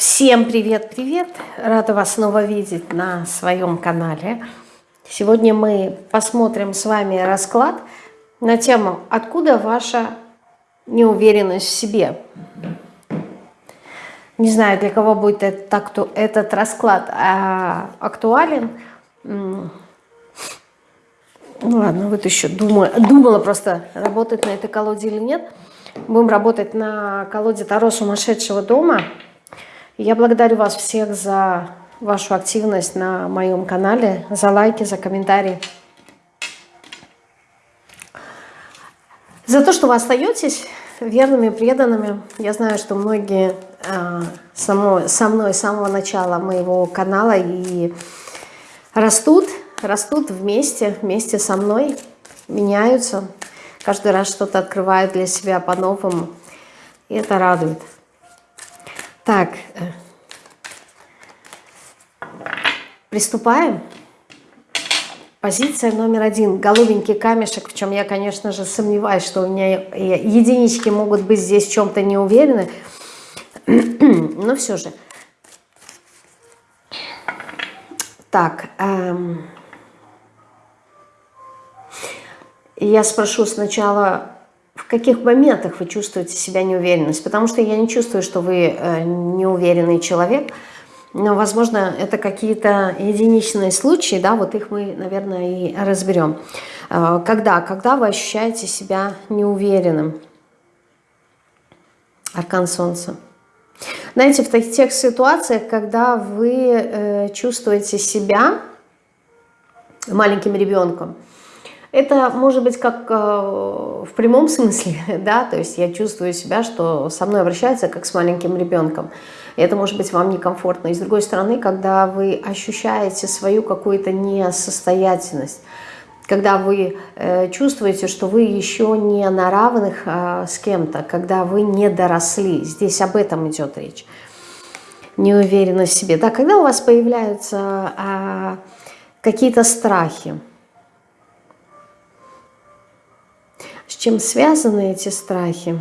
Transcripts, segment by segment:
Всем привет-привет! Рада вас снова видеть на своем канале. Сегодня мы посмотрим с вами расклад на тему «Откуда ваша неуверенность в себе?» Не знаю, для кого будет этот, этот расклад а, актуален. Ну ладно, вот еще думаю, думала просто, работать на этой колоде или нет. Будем работать на колоде Таро сумасшедшего дома – я благодарю вас всех за вашу активность на моем канале, за лайки, за комментарии. За то, что вы остаетесь верными, преданными. Я знаю, что многие э, со, мной, со мной с самого начала моего канала и растут, растут вместе, вместе со мной, меняются. Каждый раз что-то открывают для себя по-новому. И это радует. Так, приступаем. Позиция номер один. Голубенький камешек, в чем я, конечно же, сомневаюсь, что у меня единички могут быть здесь в чем-то не уверены. Но все же. Так. Эм, я спрошу сначала в каких моментах вы чувствуете себя неуверенность, потому что я не чувствую, что вы э, неуверенный человек, но, возможно, это какие-то единичные случаи, да, вот их мы, наверное, и разберем. Э, когда? Когда вы ощущаете себя неуверенным? Аркан Солнца. Знаете, в тех ситуациях, когда вы э, чувствуете себя маленьким ребенком, это может быть как э, в прямом смысле, да, то есть я чувствую себя, что со мной обращаются как с маленьким ребенком. Это может быть вам некомфортно. И с другой стороны, когда вы ощущаете свою какую-то несостоятельность, когда вы э, чувствуете, что вы еще не на равных э, с кем-то, когда вы не доросли, здесь об этом идет речь, неуверенность в себе. Да, когда у вас появляются э, какие-то страхи, чем связаны эти страхи?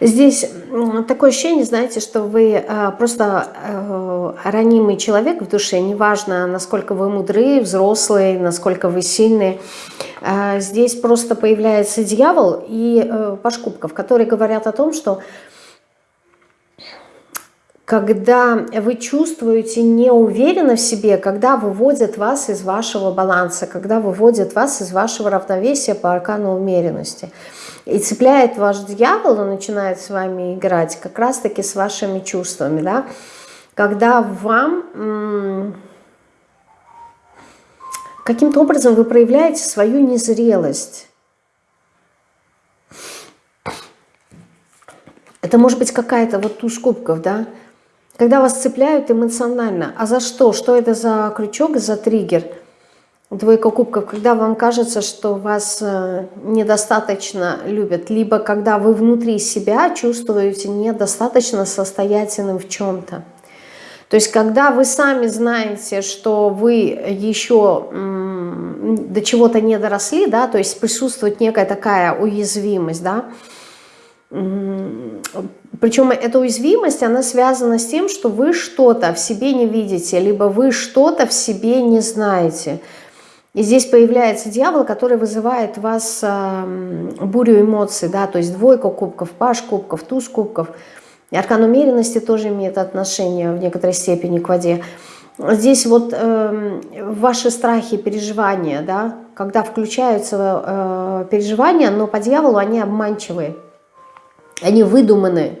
Здесь такое ощущение, знаете, что вы э, просто э, ранимый человек в душе, неважно, насколько вы мудрые, взрослые, насколько вы сильные. Э, здесь просто появляется дьявол и паш кубков, которые говорят о том, что когда вы чувствуете неуверенность в себе, когда выводят вас из вашего баланса, когда выводят вас из вашего равновесия по аркану умеренности – и цепляет ваш дьявол, он начинает с вами играть как раз-таки с вашими чувствами, да, когда вам каким-то образом вы проявляете свою незрелость. Это может быть какая-то вот туз кубков, да, когда вас цепляют эмоционально. А за что? Что это за крючок, за триггер? Двойка кубков, когда вам кажется, что вас э, недостаточно любят, либо когда вы внутри себя чувствуете недостаточно состоятельным в чем-то. То есть, когда вы сами знаете, что вы еще до чего-то не доросли, да, то есть присутствует некая такая уязвимость, да, причем эта уязвимость, она связана с тем, что вы что-то в себе не видите, либо вы что-то в себе не знаете. И здесь появляется дьявол, который вызывает в вас э, бурю эмоций, да, то есть двойка кубков, паш кубков, туз кубков. И аркан умеренности тоже имеет отношение в некоторой степени к воде. Здесь вот э, ваши страхи, переживания, да, когда включаются э, переживания, но по дьяволу они обманчивые, они выдуманные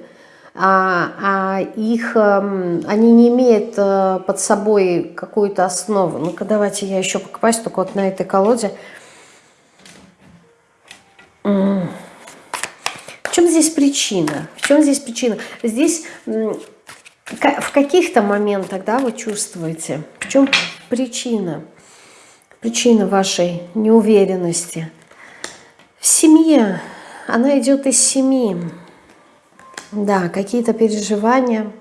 а, а их, эм, они не имеют э, под собой какую-то основу. Ну-ка, давайте я еще покопаюсь только вот на этой колоде. В чем здесь причина? В чем здесь причина? Здесь в каких-то моментах, да, вы чувствуете, в чем причина? Причина вашей неуверенности. В семье. Она идет из семьи. Да, какие-то переживания,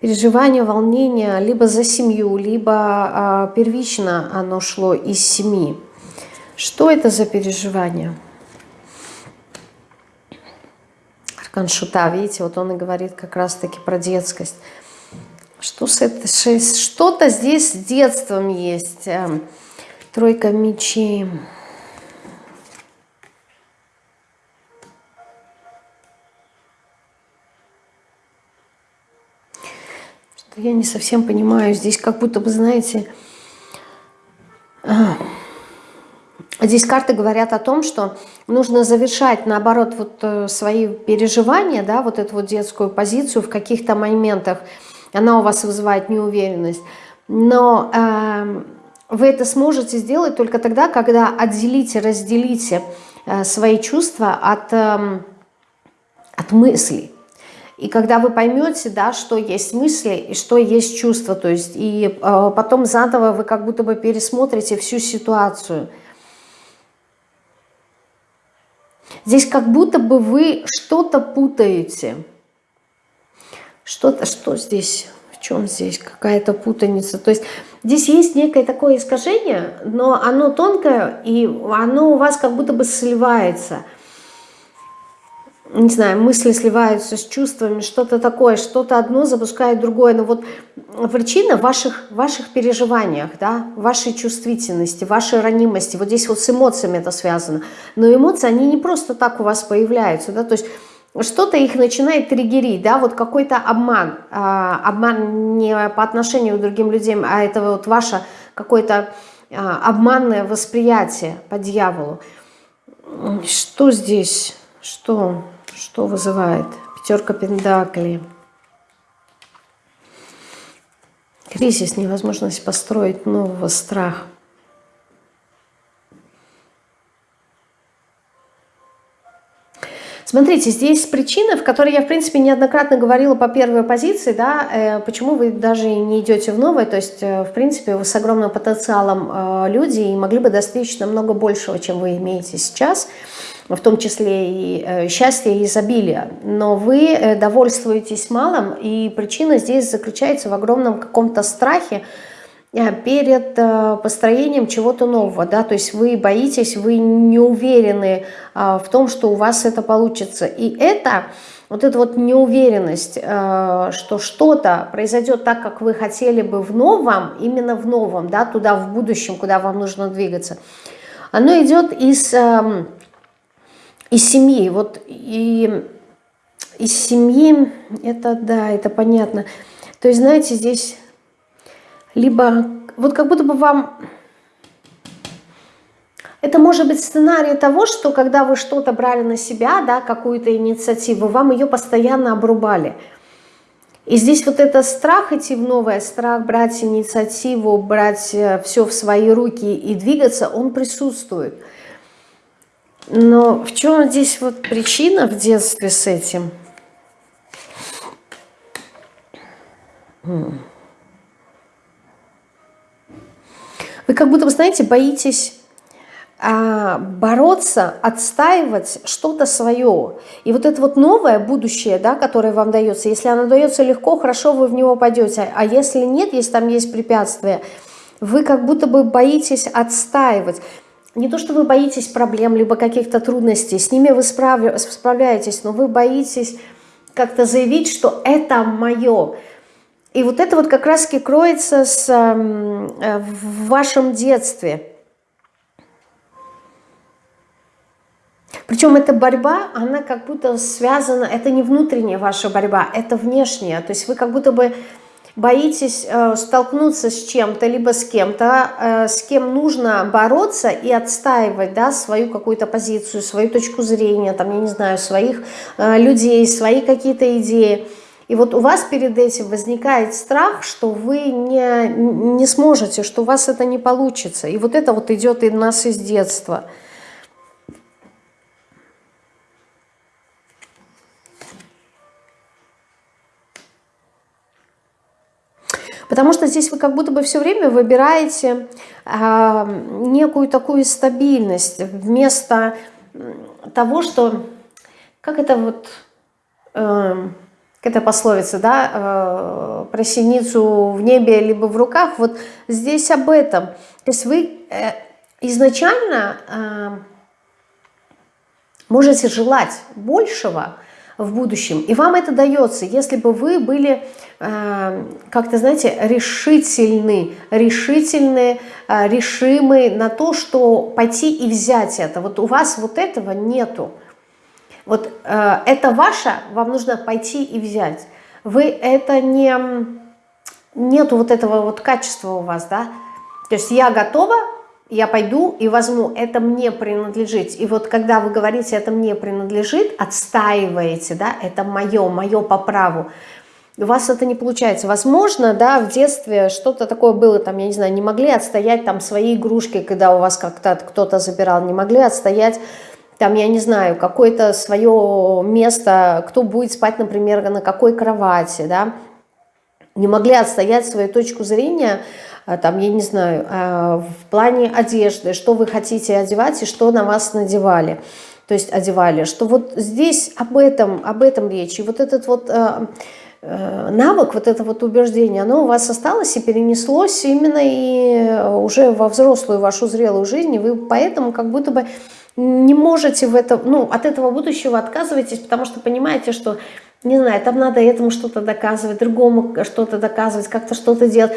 переживания, волнения, либо за семью, либо а, первично оно шло из семьи. Что это за переживание? Аркан Шута, видите, вот он и говорит как раз-таки про детскость. Что с этой Что-то здесь с детством есть. Эм, тройка мечей. Я не совсем понимаю. Здесь как будто бы, знаете... А, здесь карты говорят о том, что нужно завершать, наоборот, вот э, свои переживания, да, вот эту вот детскую позицию в каких-то моментах. Она у вас вызывает неуверенность. Но э, вы это сможете сделать только тогда, когда отделите, разделите э, свои чувства от, э, от мыслей. И когда вы поймете, да, что есть мысли и что есть чувства, то есть и э, потом заново вы как будто бы пересмотрите всю ситуацию. Здесь как будто бы вы что-то путаете. Что-то, что здесь, в чем здесь какая-то путаница. То есть здесь есть некое такое искажение, но оно тонкое, и оно у вас как будто бы сливается – не знаю, мысли сливаются с чувствами, что-то такое, что-то одно запускает другое. Но вот причина в ваших, ваших переживаниях, да, вашей чувствительности, вашей ранимости. Вот здесь вот с эмоциями это связано. Но эмоции, они не просто так у вас появляются, да, то есть что-то их начинает триггерить, да, вот какой-то обман, а, обман не по отношению к другим людям, а это вот ваше какое-то а, обманное восприятие по дьяволу. Что здесь? Что? Что вызывает? Пятерка пентаклей. Кризис, невозможность построить нового, страх. Смотрите, здесь причина, в которой я, в принципе, неоднократно говорила по первой позиции, да, э, почему вы даже не идете в новое, то есть, э, в принципе, вы с огромным потенциалом э, люди и могли бы достичь намного большего, чем вы имеете сейчас в том числе и э, счастье и изобилие. Но вы э, довольствуетесь малым, и причина здесь заключается в огромном каком-то страхе э, перед построением чего-то нового. Да? То есть вы боитесь, вы не уверены в том, что у вас это получится. И это вот эта вот неуверенность, что что-то произойдет так, как вы хотели бы в новом, именно в новом, да, туда в будущем, куда вам нужно двигаться, оно идет из эм, из семьи. Вот и из семьи, это да, это понятно. То есть, знаете, здесь либо, вот как будто бы вам... Это может быть сценарий того, что когда вы что-то брали на себя, да, какую-то инициативу, вам ее постоянно обрубали. И здесь вот это страх идти в новое, страх брать инициативу, брать э, все в свои руки и двигаться, он присутствует. Но в чем здесь вот причина в детстве с этим? Вы как будто, вы знаете, боитесь а, бороться, отстаивать что-то свое. И вот это вот новое будущее, да, которое вам дается, если оно дается легко, хорошо, вы в него пойдете. А если нет, если там есть препятствия, вы как будто бы боитесь отстаивать не то, что вы боитесь проблем, либо каких-то трудностей, с ними вы справляетесь, но вы боитесь как-то заявить, что это мое. И вот это вот как раз-таки кроется с, э, в вашем детстве. Причем эта борьба, она как будто связана, это не внутренняя ваша борьба, это внешняя. То есть вы как будто бы боитесь э, столкнуться с чем-то, либо с кем-то, э, с кем нужно бороться и отстаивать да, свою какую-то позицию, свою точку зрения, там, я не знаю, своих э, людей, свои какие-то идеи. И вот у вас перед этим возникает страх, что вы не, не сможете, что у вас это не получится. И вот это вот идет и нас из детства – Потому что здесь вы как будто бы все время выбираете э, некую такую стабильность вместо того, что... Как это вот... э, это пословица, да, э, про синицу в небе либо в руках, вот здесь об этом. То есть вы э, изначально э, можете желать большего в будущем, и вам это дается, если бы вы были э, как-то, знаете, решительны, решительны, э, решимы на то, что пойти и взять это. Вот у вас вот этого нету. Вот э, это ваше, вам нужно пойти и взять. Вы это не... Нету вот этого вот качества у вас, да? То есть я готова, я пойду и возьму, это мне принадлежит. И вот когда вы говорите, это мне принадлежит, отстаиваете, да, это мое, мое по праву, у вас это не получается. Возможно, да, в детстве что-то такое было, там, я не знаю, не могли отстоять там свои игрушки, когда у вас как-то кто-то забирал, не могли отстоять там, я не знаю, какое-то свое место, кто будет спать, например, на какой кровати, да, не могли отстоять свою точку зрения, а, там, я не знаю, а, в плане одежды, что вы хотите одевать и что на вас надевали, то есть одевали, что вот здесь об этом, об этом речь, и вот этот вот а, навык, вот это вот убеждение, оно у вас осталось и перенеслось именно и уже во взрослую вашу зрелую жизнь, и вы поэтому как будто бы не можете в это, ну, от этого будущего отказываетесь, потому что понимаете, что, не знаю, там надо этому что-то доказывать, другому что-то доказывать, как-то что-то делать.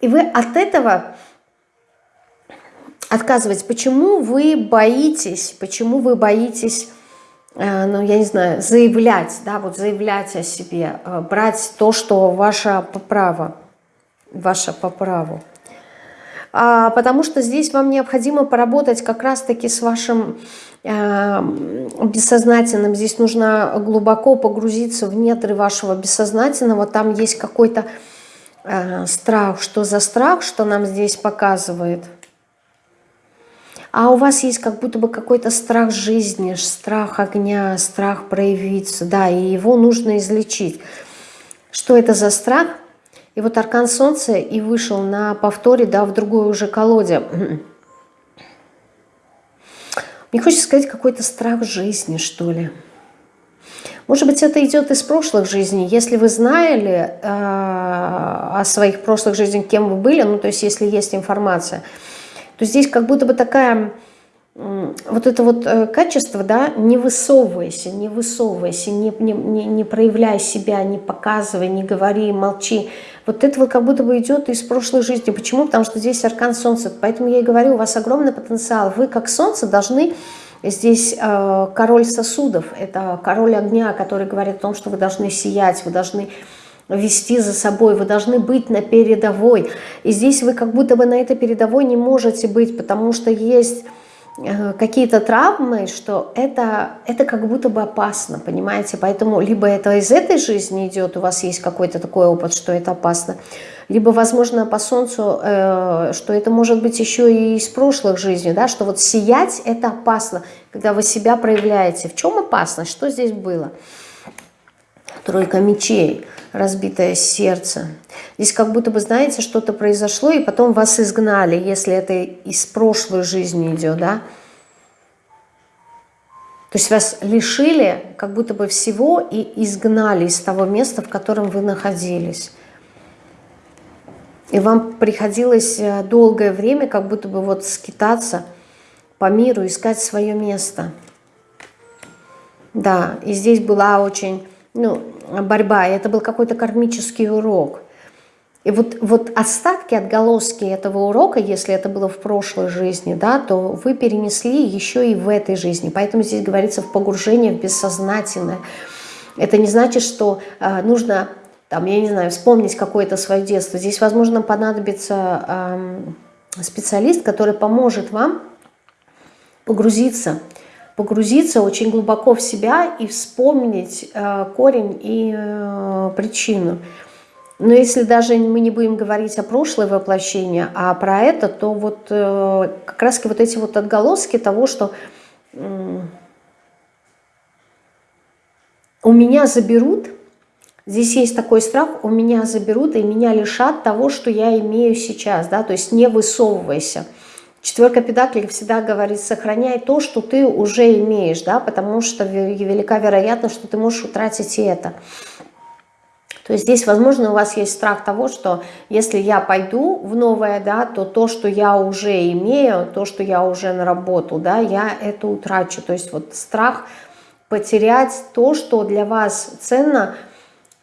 И вы от этого отказываетесь. Почему вы боитесь, почему вы боитесь, э, ну, я не знаю, заявлять, да, вот заявлять о себе, э, брать то, что ваше по праву, ваше по праву? А, потому что здесь вам необходимо поработать как раз-таки с вашим э, бессознательным. Здесь нужно глубоко погрузиться в недры вашего бессознательного. Там есть какой-то э, страх. Что за страх, что нам здесь показывает? А у вас есть как будто бы какой-то страх жизни, страх огня, страх проявиться. Да, и его нужно излечить. Что это за страх? И вот аркан солнца и вышел на повторе, да, в другой уже колоде. Мне хочется сказать какой-то страх жизни, что ли. Может быть, это идет из прошлых жизней. Если вы знали э, о своих прошлых жизнях, кем вы были, ну, то есть если есть информация, то здесь как будто бы такая вот это вот э, качество, да, не высовывайся, не высовывайся, не, не, не, не проявляй себя, не показывай, не говори, молчи. Вот это вот как будто бы идет из прошлой жизни. Почему? Потому что здесь аркан солнца. Поэтому я и говорю, у вас огромный потенциал. Вы как солнце должны... Здесь э, король сосудов, это король огня, который говорит о том, что вы должны сиять, вы должны вести за собой, вы должны быть на передовой. И здесь вы как будто бы на этой передовой не можете быть, потому что есть какие-то травмы, что это, это как будто бы опасно, понимаете? Поэтому либо это из этой жизни идет, у вас есть какой-то такой опыт, что это опасно, либо, возможно, по солнцу, э, что это может быть еще и из прошлых жизней, да, что вот сиять это опасно, когда вы себя проявляете. В чем опасность? Что здесь было? Тройка мечей разбитое сердце. Здесь как будто бы, знаете, что-то произошло, и потом вас изгнали, если это из прошлой жизни идет, да? То есть вас лишили как будто бы всего и изгнали из того места, в котором вы находились. И вам приходилось э, долгое время как будто бы вот скитаться по миру, искать свое место. Да, и здесь была очень ну, борьба, это был какой-то кармический урок. И вот, вот остатки, отголоски этого урока, если это было в прошлой жизни, да, то вы перенесли еще и в этой жизни. Поэтому здесь говорится в погружении в бессознательное. Это не значит, что э, нужно, там, я не знаю, вспомнить какое-то свое детство. Здесь, возможно, понадобится э, специалист, который поможет вам погрузиться погрузиться очень глубоко в себя и вспомнить э, корень и э, причину. Но если даже мы не будем говорить о прошлое воплощение, а про это, то вот э, как раз вот эти вот отголоски того, что у меня заберут, здесь есть такой страх, у меня заберут и меня лишат того, что я имею сейчас, да, то есть не высовывайся. Четверка педаклей всегда говорит, сохраняй то, что ты уже имеешь, да, потому что велика вероятность, что ты можешь утратить и это. То есть здесь, возможно, у вас есть страх того, что если я пойду в новое, да, то то, что я уже имею, то, что я уже наработал, да, я это утрачу. То есть вот страх потерять то, что для вас ценно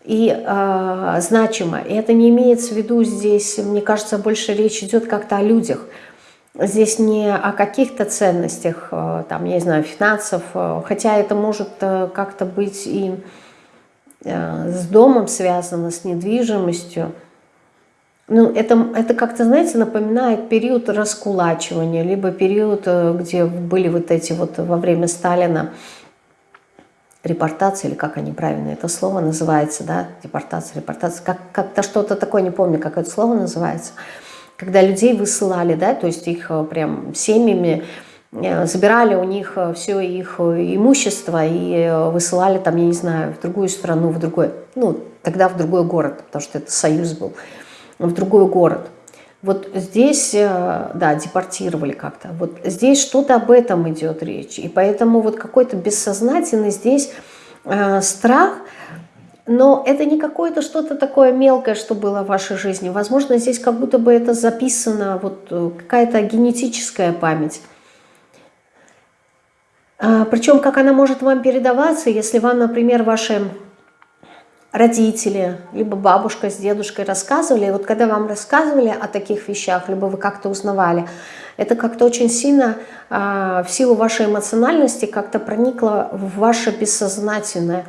и э, значимо. И это не имеется в виду здесь, мне кажется, больше речь идет как-то о людях – Здесь не о каких-то ценностях, э, там, я не знаю, финансов, э, хотя это может э, как-то быть и с домом связано, с недвижимостью. Ну, это, это как-то, знаете, напоминает период раскулачивания, либо период, где были вот эти вот во время Сталина репортации, или как они правильно это слово называется, да, депортация, репортация, как-то как что-то такое, не помню, как это слово называется – когда людей высылали, да, то есть их э, прям семьями э, забирали у них э, все их имущество и высылали там, я не знаю, в другую страну, в другой, ну, тогда в другой город, потому что это союз был, в другой город. Вот здесь, да, депортировали как-то. Вот здесь что-то об этом идет речь. И поэтому вот какой-то бессознательный здесь страх – но это не какое-то что-то такое мелкое, что было в вашей жизни. Возможно, здесь как будто бы это записано, вот э, какая-то генетическая память. А, причем, как она может вам передаваться, если вам, например, ваши родители, либо бабушка с дедушкой рассказывали, и вот когда вам рассказывали о таких вещах, либо вы как-то узнавали, это как-то очень сильно а, в силу вашей эмоциональности как-то проникло в ваше бессознательное.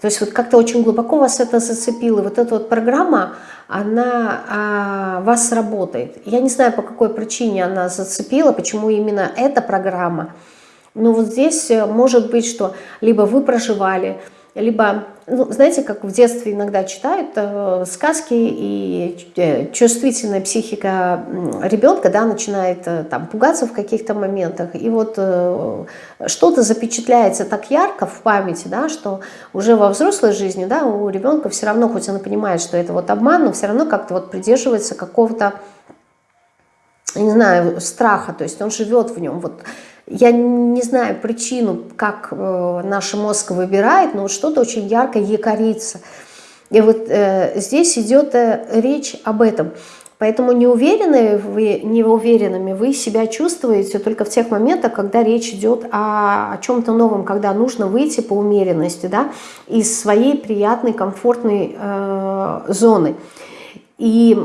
То есть вот как-то очень глубоко вас это зацепило. Вот эта вот программа, она а, вас работает. Я не знаю, по какой причине она зацепила, почему именно эта программа. Но вот здесь э, может быть, что либо вы проживали, либо, ну, знаете, как в детстве иногда читают э, сказки, и э, чувствительная психика ребенка, да, начинает э, там пугаться в каких-то моментах, и вот э, что-то запечатляется так ярко в памяти, да, что уже во взрослой жизни, да, у ребенка все равно, хоть он понимает, что это вот обман, но все равно как-то вот придерживается какого-то, не знаю, страха, то есть он живет в нем, вот я не знаю причину, как э, наш мозг выбирает, но вот что-то очень ярко якорится. И вот э, здесь идет э, речь об этом. Поэтому неуверенные вы, неуверенными вы себя чувствуете только в тех моментах, когда речь идет о, о чем-то новом, когда нужно выйти по умеренности да, из своей приятной, комфортной э, зоны. И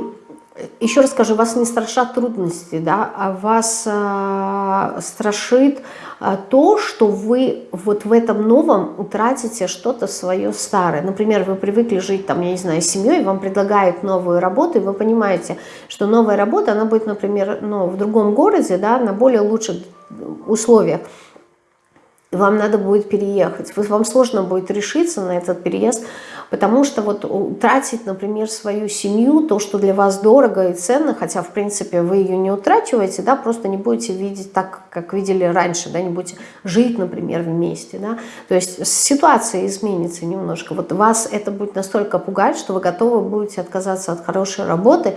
еще раз скажу, вас не страшат трудности, да, а вас э, страшит э, то, что вы вот в этом новом утратите что-то свое старое. Например, вы привыкли жить там, я не знаю, семьей, вам предлагают новую работу, и вы понимаете, что новая работа, она будет, например, ну, в другом городе, да, на более лучших условиях. Вам надо будет переехать. Вам сложно будет решиться на этот переезд, Потому что вот тратить, например, свою семью, то, что для вас дорого и ценно, хотя, в принципе, вы ее не утрачиваете, да, просто не будете видеть так, как видели раньше, да, не будете жить, например, вместе, да. То есть ситуация изменится немножко. Вот вас это будет настолько пугать, что вы готовы будете отказаться от хорошей работы,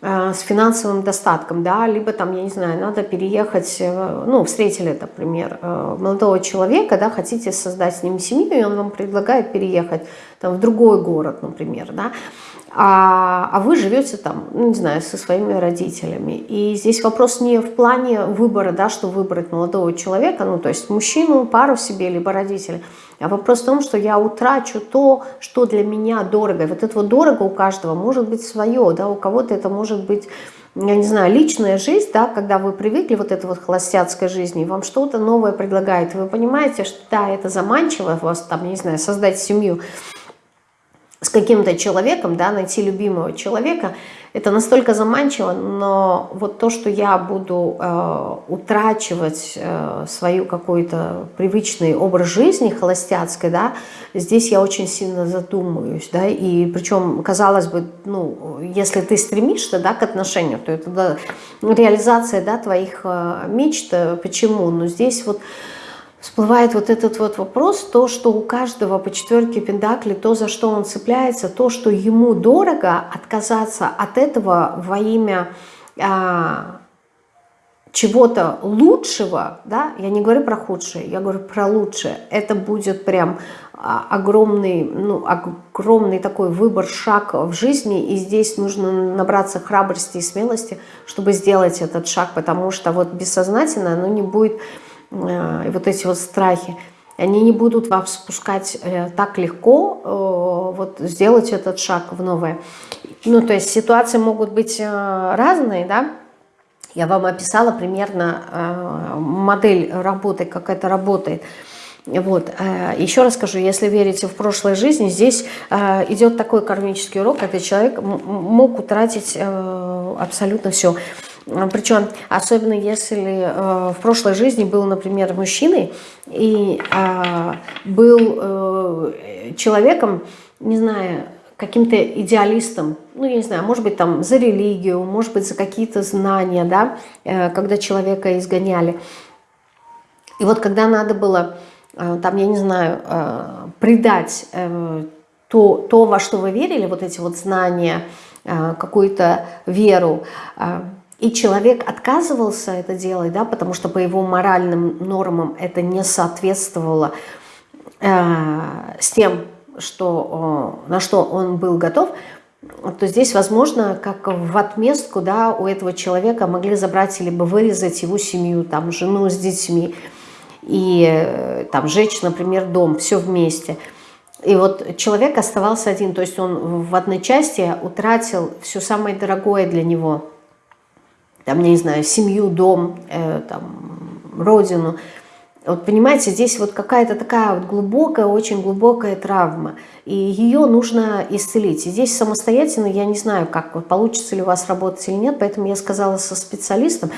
с финансовым достатком, да, либо там, я не знаю, надо переехать, э, ну, встретили, например, э, молодого человека, да, хотите создать с ним семью, и он вам предлагает переехать там в другой город, например, да, а, а вы живете там, ну, не знаю, со своими родителями. И здесь вопрос не в плане выбора, да, что выбрать молодого человека, ну, то есть мужчину, пару себе, либо родителя, а вопрос в том, что я утрачу то, что для меня дорого. И вот это вот дорого у каждого может быть свое, да, у кого-то это может быть я не знаю, личная жизнь, да, когда вы привыкли вот этой вот холостяцкой жизни, вам что-то новое предлагает, вы понимаете, что да, это заманчиво, вас там, не знаю, создать семью, с каким-то человеком, да, найти любимого человека, это настолько заманчиво, но вот то, что я буду э, утрачивать э, свою какой-то привычный образ жизни холостяцкой, да, здесь я очень сильно задумаюсь, да, и причем, казалось бы, ну, если ты стремишься, да, к отношению, то это да, реализация, да, твоих э, мечт, почему, но здесь вот всплывает вот этот вот вопрос, то, что у каждого по четверке пентаклей, то, за что он цепляется, то, что ему дорого, отказаться от этого во имя а, чего-то лучшего, да, я не говорю про худшее, я говорю про лучшее, это будет прям а, огромный, ну, огромный такой выбор, шаг в жизни, и здесь нужно набраться храбрости и смелости, чтобы сделать этот шаг, потому что вот бессознательно оно не будет, э, вот эти вот страхи, они не будут вас спускать э, так легко, э, вот сделать этот шаг в новое. Ну, то есть ситуации могут быть э, разные, да, я вам описала примерно э, модель работы, как это работает. Вот. Э, еще раз скажу, если верите в прошлой жизни, здесь э, идет такой кармический урок, когда человек мог утратить абсолютно все. Причем, особенно если в прошлой жизни был, например, мужчиной и был человеком, не знаю, каким-то идеалистом, ну, я не знаю, может быть, там за религию, может быть, за какие-то знания, да, э, когда человека изгоняли. И вот когда надо было, э, там, я не знаю, э, предать то, то, во что вы верили, вот эти вот знания, какую-то веру, и человек отказывался это делать, да, потому что по его моральным нормам это не соответствовало с тем, что, на что он был готов, то здесь, возможно, как в отместку, да, у этого человека могли забрать либо вырезать его семью, там, жену с детьми, и э, там сжечь, например, дом, все вместе. И вот человек оставался один, то есть он в одной части утратил все самое дорогое для него. Там, я не знаю, семью, дом, э, там, родину – вот понимаете, здесь вот какая-то такая вот глубокая, очень глубокая травма, и ее нужно исцелить. И здесь самостоятельно, я не знаю, как вот, получится ли у вас работать или нет, поэтому я сказала со специалистом,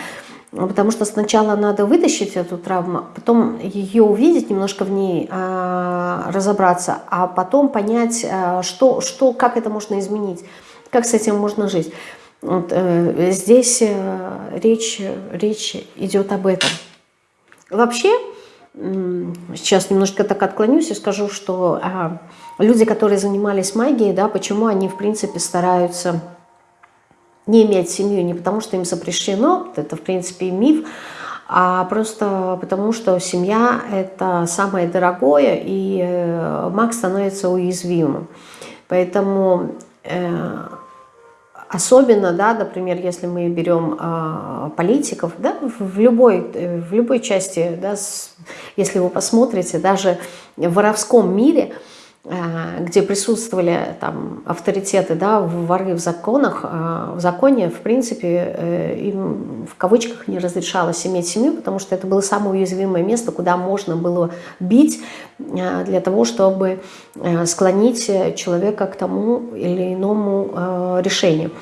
потому что сначала надо вытащить эту травму, потом ее увидеть, немножко в ней а, разобраться, а потом понять, а, что, что, как это можно изменить, как с этим можно жить. Вот, э, здесь э, речь, речь идет об этом. Вообще, сейчас немножко так отклонюсь и скажу, что а, люди, которые занимались магией, да, почему они, в принципе, стараются не иметь семью, не потому что им запрещено, это, в принципе, миф, а просто потому что семья – это самое дорогое, и э, маг становится уязвимым. Поэтому э, Особенно, да, например, если мы берем э, политиков, да, в любой, э, в любой части, да, с, если вы посмотрите, даже в воровском мире, где присутствовали там авторитеты, да, воры в законах, э, в законе, в принципе, э, им в кавычках не разрешалось иметь семью, потому что это было самое уязвимое место, куда можно было бить э, для того, чтобы э, склонить человека к тому или иному э, решению.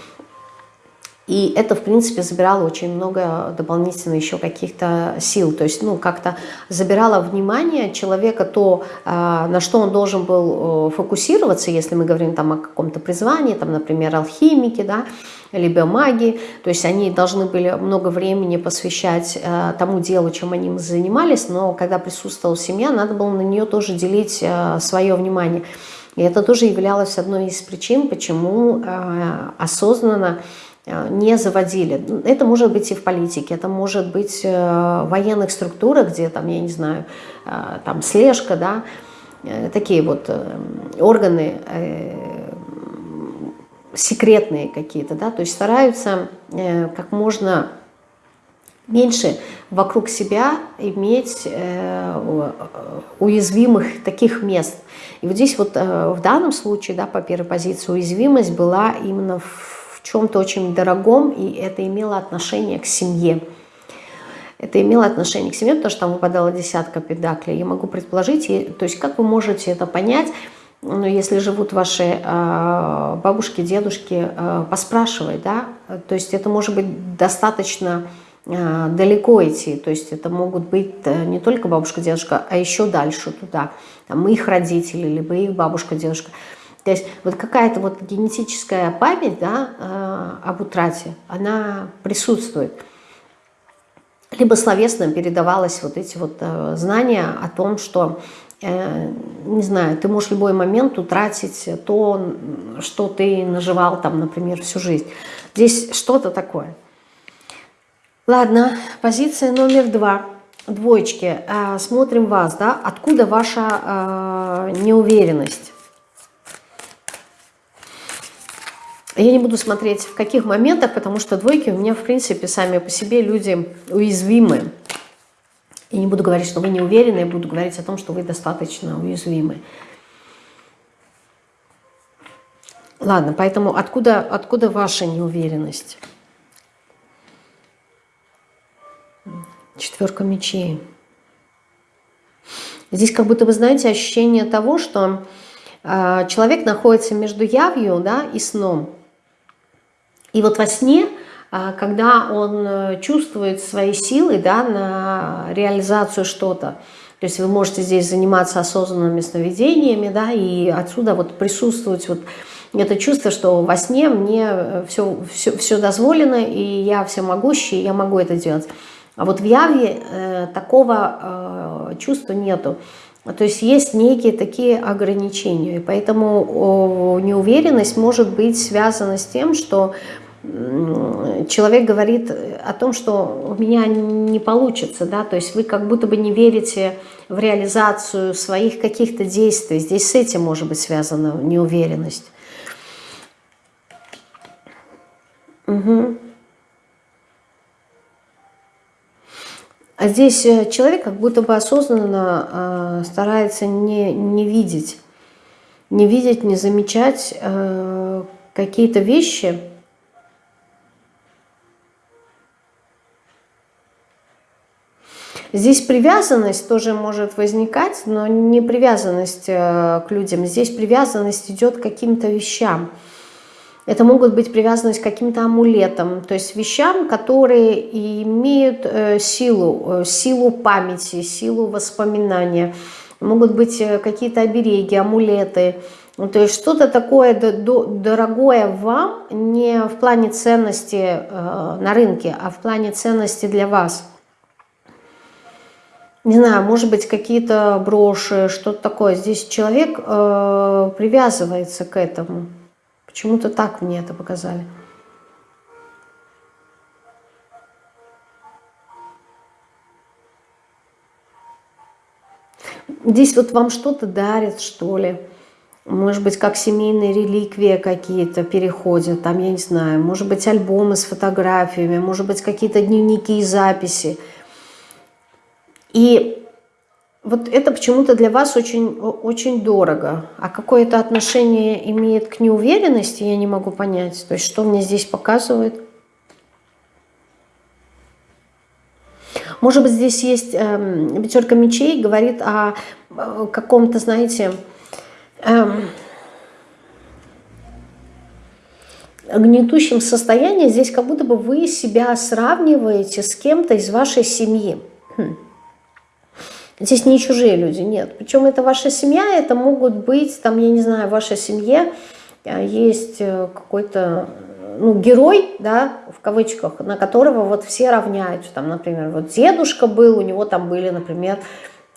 И это, в принципе, забирало очень много дополнительно еще каких-то сил. То есть, ну, как-то забирало внимание человека то, а, на что он должен был фокусироваться, если мы говорим там о каком-то призвании, там, например, алхимики, да, либо маги. То есть они должны были много времени посвящать а, тому делу, чем они занимались, но когда присутствовала семья, надо было на нее тоже делить а, свое внимание. И это тоже являлось одной из причин, почему осознанно Э, не заводили. Это может быть и в политике, это может быть э, в военных структурах, где там, я не знаю, э, там слежка, да, такие вот органы секретные какие-то, да, то есть стараются как можно меньше вокруг себя иметь уязвимых таких мест. И вот здесь вот в данном случае, да, по первой позиции, уязвимость была именно в чем-то очень дорогом, и это имело отношение к семье. Это имело отношение к семье, потому что там выпадала десятка педаклей. Я могу предположить, и, то есть как вы можете это понять, ну, если живут ваши э, бабушки, дедушки, э, поспрашивать, да, то есть это может быть достаточно э, далеко идти, то есть это могут быть э, не только бабушка, дедушка, а еще дальше туда, там их родители, либо их бабушка, дедушка. То есть вот какая-то вот генетическая память да, э, об утрате, она присутствует. Либо словесно передавалось вот эти вот э, знания о том, что, э, не знаю, ты можешь в любой момент утратить то, что ты наживал там, например, всю жизнь. Здесь что-то такое. Ладно, позиция номер два. Двоечки. Смотрим вас, да? Откуда ваша неуверенность? Я не буду смотреть в каких моментах, потому что двойки у меня, в принципе, сами по себе люди уязвимы. И не буду говорить, что вы не уверены, буду говорить о том, что вы достаточно уязвимы. Ладно, поэтому откуда, откуда ваша неуверенность? Четверка мечей. Здесь как будто вы знаете ощущение того, что э, человек находится между явью да, и сном. И вот во сне, э, когда он э, чувствует свои силы да, на реализацию что-то, то есть вы можете здесь заниматься осознанными сновидениями, да, и отсюда вот присутствовать вот это чувство, что во сне мне все, все, все дозволено, и я всемогущий, я могу это делать. А вот в яве э, такого э, чувства нету. То есть есть некие такие ограничения. И поэтому э, неуверенность может быть связана с тем, что человек говорит о том, что у меня не получится, да, то есть вы как будто бы не верите в реализацию своих каких-то действий. Здесь с этим может быть связана неуверенность. Угу. А здесь э, человек как будто бы осознанно э, старается не, не видеть, не видеть, не замечать э, какие-то вещи. Здесь привязанность тоже может возникать, но не привязанность э, к людям. Здесь привязанность идет к каким-то вещам. Это могут быть привязанность к каким-то амулетам, то есть вещам, которые имеют э, силу, э, силу памяти, силу воспоминания. Могут быть какие-то обереги, амулеты, ну, то есть что-то такое дорогое вам не в плане ценности на рынке, а в плане ценности для вас. Не знаю, может быть какие-то броши, что-то такое. Здесь человек привязывается к этому. Почему-то так мне это показали. Здесь вот вам что-то дарят, что ли. Может быть, как семейные реликвии какие-то переходят, там, я не знаю, может быть, альбомы с фотографиями, может быть, какие-то дневники и записи. И вот это почему-то для вас очень, очень дорого. А какое это отношение имеет к неуверенности, я не могу понять. То есть что мне здесь показывает? Может быть, здесь есть э, пятерка мечей, говорит о, о каком-то, знаете, э, гнетущем состоянии. Здесь как будто бы вы себя сравниваете с кем-то из вашей семьи. Хм. Здесь не чужие люди, нет. Причем это ваша семья, это могут быть, там, я не знаю, в вашей семье э, есть э, какой-то ну, герой, да, в кавычках, на которого вот все равняются. Там, например, вот дедушка был, у него там были, например,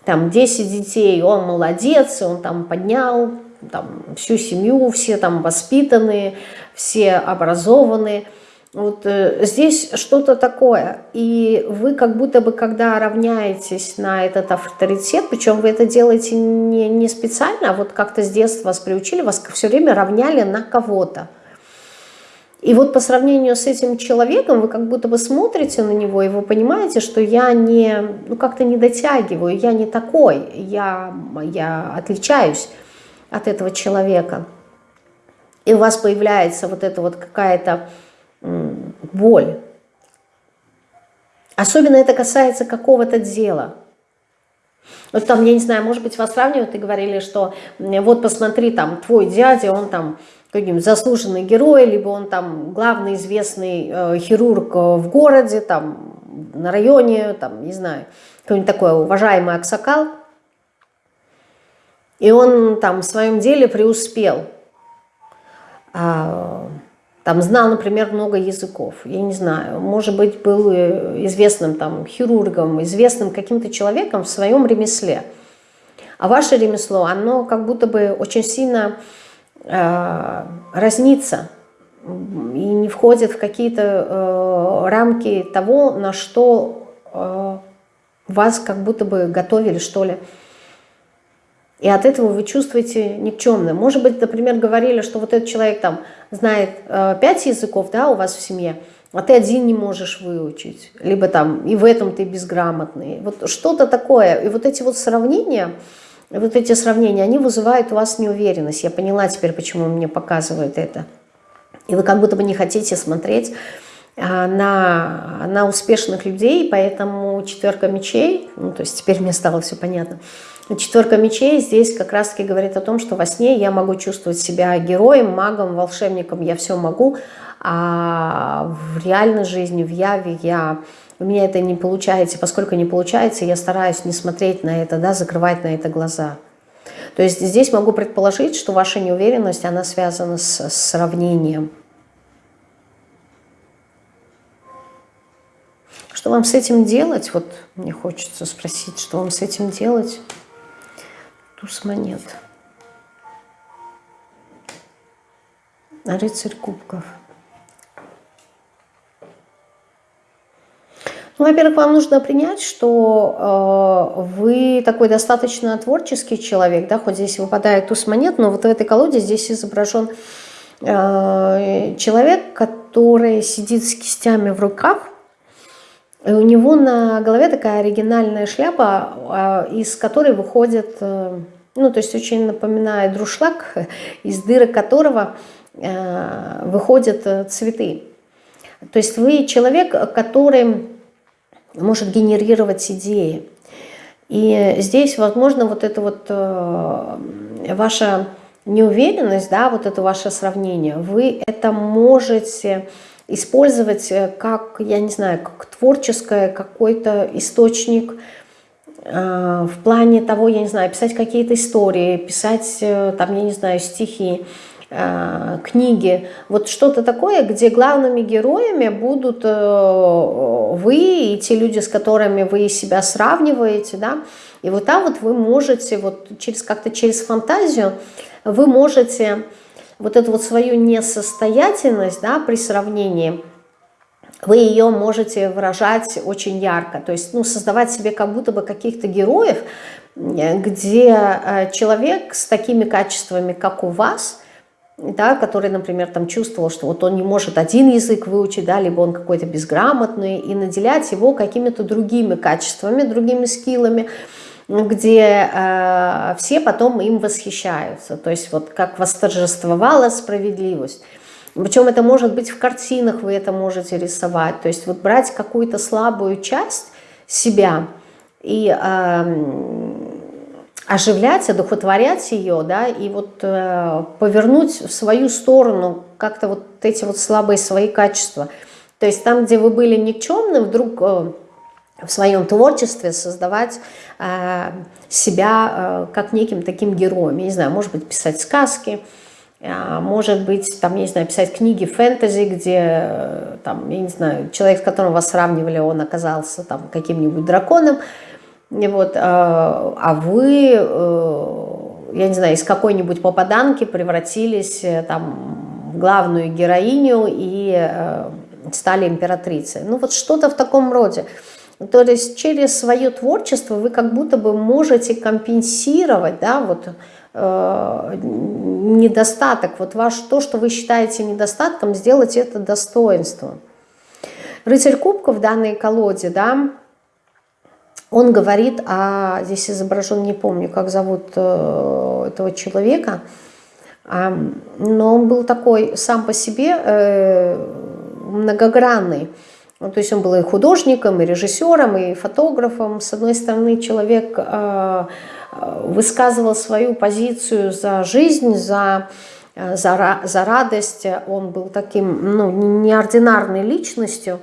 там 10 детей, он молодец, он там поднял там, всю семью, все там воспитанные, все образованные – вот э, здесь что-то такое. И вы как будто бы, когда равняетесь на этот авторитет, причем вы это делаете не, не специально, а вот как-то с детства вас приучили, вас все время равняли на кого-то. И вот по сравнению с этим человеком вы как будто бы смотрите на него, и вы понимаете, что я не, ну как-то не дотягиваю, я не такой, я, я отличаюсь от этого человека. И у вас появляется вот эта вот какая-то боль. Особенно это касается какого-то дела. Вот там, я не знаю, может быть, вас сравнивают и говорили, что вот посмотри, там, твой дядя, он там каким заслуженный герой, либо он там главный известный э, хирург в городе, там, на районе, там, не знаю, какой-нибудь такой уважаемый аксакал. И он там в своем деле преуспел. А, там знал, например, много языков, я не знаю, может быть, был э, известным там хирургом, известным каким-то человеком в своем ремесле. А ваше ремесло, оно как будто бы очень сильно э, разнится и не входит в какие-то э, рамки того, на что э, вас как будто бы готовили, что ли. И от этого вы чувствуете никчемным. Может быть, например, говорили, что вот этот человек там знает э, языков, да, у вас в семье, а ты один не можешь выучить. Либо там и в этом ты безграмотный. Вот что-то такое. И вот эти вот сравнения, вот эти сравнения, они вызывают у вас неуверенность. Я поняла теперь, почему мне показывают это. И вы как будто бы не хотите смотреть на, на успешных людей, поэтому четверка мечей, ну, то есть теперь мне стало все понятно, четверка мечей здесь как раз-таки говорит о том, что во сне я могу чувствовать себя героем, магом, волшебником, я все могу, а в реальной жизни, в яве я у меня это не получается, поскольку не получается, я стараюсь не смотреть на это, да, закрывать на это глаза. То есть здесь могу предположить, что ваша неуверенность, она связана с, с сравнением. Что вам с этим делать? Вот мне хочется спросить, что вам с этим делать? Туз монет. Рыцарь кубков. Ну, во-первых, вам нужно принять, что э, вы такой достаточно творческий человек, да, хоть здесь выпадает туз монет, но вот в этой колоде здесь изображен э, человек, который сидит с кистями в руках, и у него на голове такая оригинальная шляпа, а, из которой выходит, э, ну, то есть очень напоминает друшлаг, из дырок которого э, выходят э, цветы. То есть вы человек, который может генерировать идеи. И здесь, возможно, вот эта вот ваша неуверенность, да, вот это ваше сравнение, вы это можете использовать э, как, я не знаю, как творческое какой-то источник э, в плане того, я не знаю, писать какие-то истории, писать э, там, я не знаю, стихи, книги, вот что-то такое, где главными героями будут вы и те люди, с которыми вы себя сравниваете, да, и вот там вот вы можете, вот через как-то через фантазию, вы можете вот эту вот свою несостоятельность да, при сравнении, вы ее можете выражать очень ярко, то есть ну, создавать себе как будто бы каких-то героев, где э, человек с такими качествами, как у вас, да, который, например, там чувствовал, что вот он не может один язык выучить, да, либо он какой-то безграмотный, и наделять его какими-то другими качествами, другими скиллами, где э, все потом им восхищаются. То есть вот как восторжествовала справедливость. Причем это может быть в картинах, вы это можете рисовать. То есть вот брать какую-то слабую часть себя и э, оживлять, одухотворять ее, да, и вот э, повернуть в свою сторону как-то вот эти вот слабые свои качества. То есть там, где вы были никчемны, вдруг... Э, в своем творчестве создавать э, себя э, как неким таким героем. Я не знаю, может быть, писать сказки, э, может быть, там, я не знаю, писать книги фэнтези, где, там, я не знаю, человек, с которым вас сравнивали, он оказался там каким-нибудь драконом, и вот, а вы, я не знаю, из какой-нибудь попаданки превратились там в главную героиню и стали императрицей. Ну вот что-то в таком роде. То есть через свое творчество вы как будто бы можете компенсировать да, вот, э, недостаток, вот ваш, то, что вы считаете недостатком, сделать это достоинством. Рыцарь кубков в данной колоде, да, он говорит, а здесь изображен, не помню, как зовут э, этого человека, э, но он был такой сам по себе э, многогранный. Ну, то есть он был и художником, и режиссером, и фотографом. С одной стороны, человек э, э высказывал свою позицию за жизнь, за, э, за, за радость. Он был таким ну, неординарной личностью.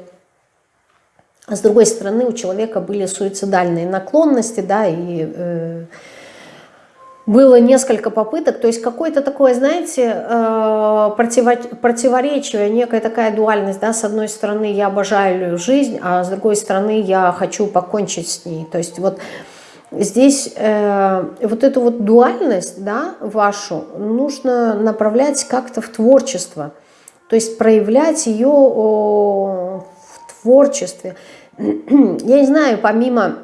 А с другой стороны, у человека были суицидальные наклонности, да, и... Э, было несколько попыток, то есть какое-то такое, знаете, э, противоречие, некая такая дуальность, да, с одной стороны я обожаю жизнь, а с другой стороны я хочу покончить с ней, то есть вот здесь э, вот эту вот дуальность, да, вашу, нужно направлять как-то в творчество, То есть проявлять ее в творчестве. Я не знаю, помимо,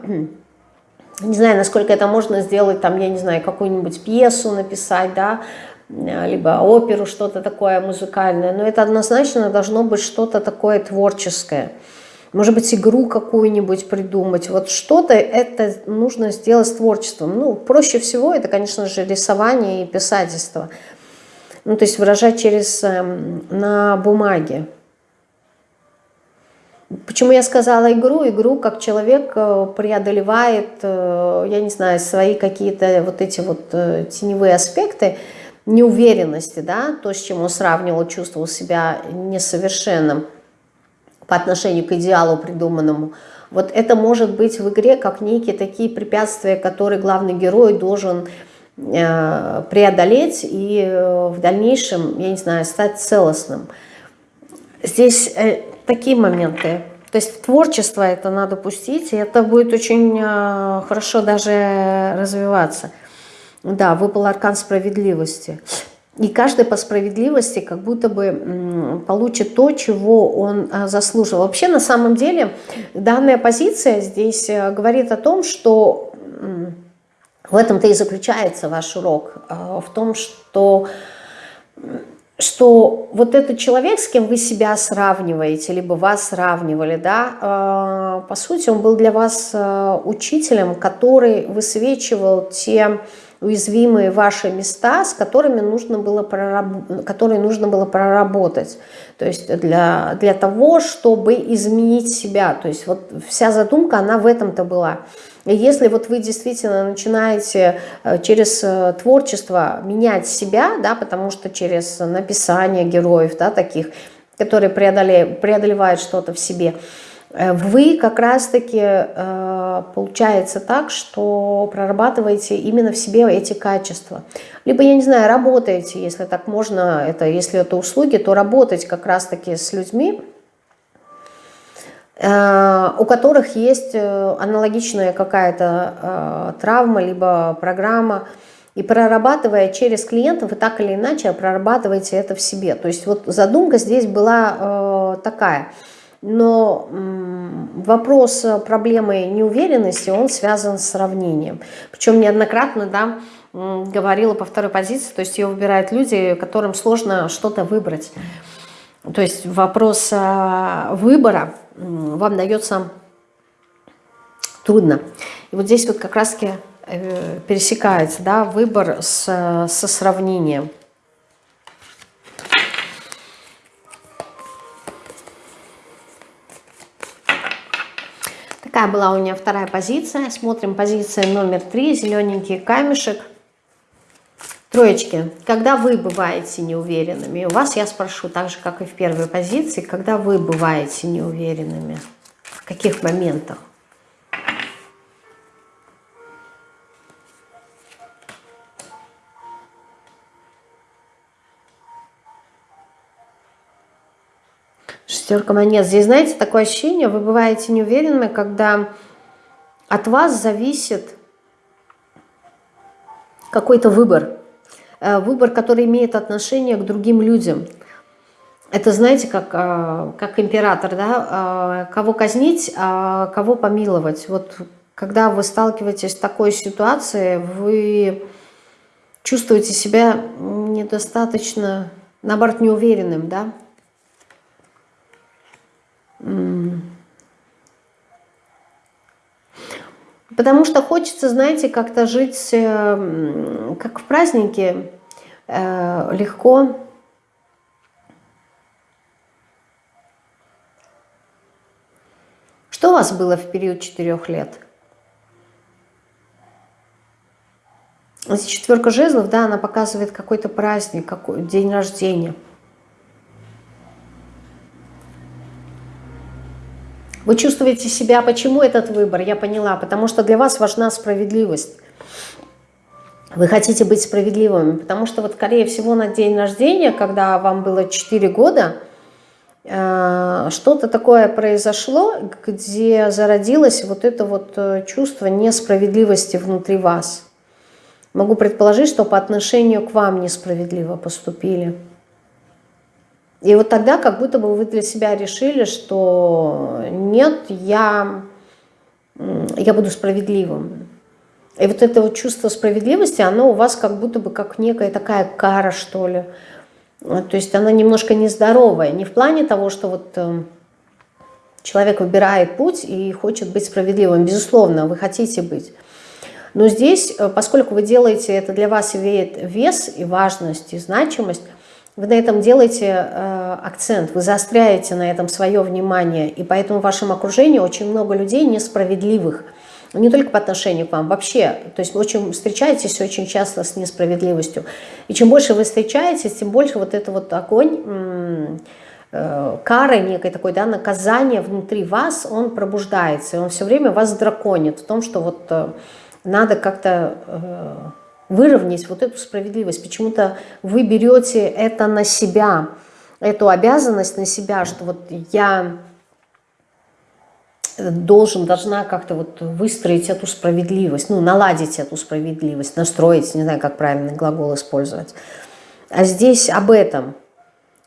не знаю, насколько это можно сделать, там, я не знаю, какую-нибудь пьесу написать, да, либо оперу, что-то такое музыкальное, но это однозначно должно быть что-то такое творческое. Может быть, игру какую-нибудь придумать. Вот что-то это нужно сделать с творчеством. Ну, проще всего это, конечно же, рисование и писательство. Ну, то есть выражать через, эм, на бумаге. Почему я сказала игру? Игру, как человек э, преодолевает, э, я не знаю, свои какие-то вот эти вот э, теневые аспекты, неуверенности, да, то, с чем он сравнивал, чувствовал себя несовершенным по отношению к идеалу придуманному. Вот это может быть в игре как некие такие препятствия, которые главный герой должен преодолеть и в дальнейшем, я не знаю, стать целостным. Здесь такие моменты. То есть творчество это надо пустить, и это будет очень хорошо даже развиваться. Да, выпал аркан справедливости. И каждый по справедливости как будто бы получит то, чего он а, заслужил. Вообще, на самом деле, данная позиция здесь э, говорит о том, что в этом-то и заключается ваш урок. В том, что, что вот этот человек, с кем вы себя сравниваете, либо вас сравнивали, да, а, по сути, он был для вас учителем, который высвечивал те уязвимые ваши места, с которыми нужно было, прораб... которые нужно было проработать. То есть для, для того, чтобы изменить себя. То есть вот вся задумка, она в этом-то была. И если вот вы действительно начинаете э, через э, творчество менять себя, да, потому что через написание героев, да, таких, которые преодолевают, что-то в себе, Э, вы как раз-таки, получается так, что прорабатываете именно в себе эти качества. Либо, я не знаю, работаете, если так можно, это, если это услуги, то работать как раз-таки с людьми, у которых есть аналогичная какая-то травма, либо программа, и прорабатывая через клиентов, вы так или иначе прорабатываете это в себе. То есть вот задумка здесь была такая – но вопрос проблемы неуверенности, он связан с сравнением. Причем неоднократно, да, говорила по второй позиции, то есть ее выбирают люди, которым сложно что-то выбрать. То есть вопрос а, выбора вам дается трудно. И вот здесь вот как раз-таки э, пересекается да, выбор с, со сравнением. Такая была у меня вторая позиция. Смотрим позиция номер три, зелененький камешек. Троечки, когда вы бываете неуверенными, у вас я спрошу, так же, как и в первой позиции, когда вы бываете неуверенными, в каких моментах? Шестерка монет. Здесь, знаете, такое ощущение, вы бываете неуверенными, когда от вас зависит какой-то выбор. Э, выбор, который имеет отношение к другим людям. Это, знаете, как, э, как император, да? Э, кого казнить, а кого помиловать. Вот когда вы сталкиваетесь с такой ситуацией, вы чувствуете себя недостаточно, наоборот, неуверенным, да? Потому что хочется, знаете, как-то жить, как в празднике, легко. Что у вас было в период четырех лет? Здесь четверка жезлов, да, она показывает какой-то праздник, какой день рождения. Вы чувствуете себя, почему этот выбор? Я поняла, потому что для вас важна справедливость. Вы хотите быть справедливыми, потому что вот, скорее всего, на день рождения, когда вам было 4 года, э, что-то такое произошло, где зародилось вот это вот э, чувство несправедливости внутри вас. Могу предположить, что по отношению к вам несправедливо поступили. И вот тогда как будто бы вы для себя решили, что нет, я, я буду справедливым. И вот это вот чувство справедливости, оно у вас как будто бы как некая такая кара, что ли. То есть она немножко нездоровая. Не в плане того, что вот э, человек выбирает путь и хочет быть справедливым. Безусловно, вы хотите быть. Но здесь, э, поскольку вы делаете это для вас имеет вес и важность, и значимость, вы на этом делаете э, акцент, вы заостряете на этом свое внимание, и поэтому в вашем окружении очень много людей несправедливых, не только по отношению к вам, вообще, то есть очень встречаетесь очень часто с несправедливостью, и чем больше вы встречаетесь, тем больше вот это вот огонь, э, кары некой такой, да, наказание внутри вас, он пробуждается, и он все время вас драконит в том, что вот э, надо как-то... Э, выровнять вот эту справедливость. Почему-то вы берете это на себя, эту обязанность на себя, что вот я должен, должна как-то вот выстроить эту справедливость, ну, наладить эту справедливость, настроить, не знаю, как правильный глагол использовать. А здесь об этом.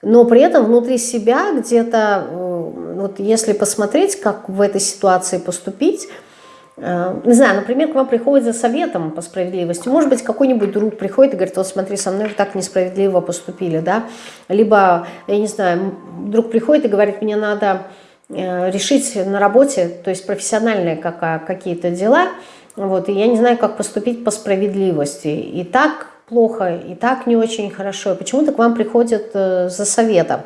Но при этом внутри себя где-то, э, вот если посмотреть, как в этой ситуации поступить, Э, не знаю, например, к вам приходит за советом по справедливости, может быть, какой-нибудь друг приходит и говорит, вот смотри, со мной так несправедливо поступили, да, либо, я не знаю, друг приходит и говорит, мне надо решить на работе, то есть профессиональные какие-то дела, вот, и я не знаю, как поступить по справедливости, и так плохо, и так не очень хорошо, почему-то к вам приходят э, за советом.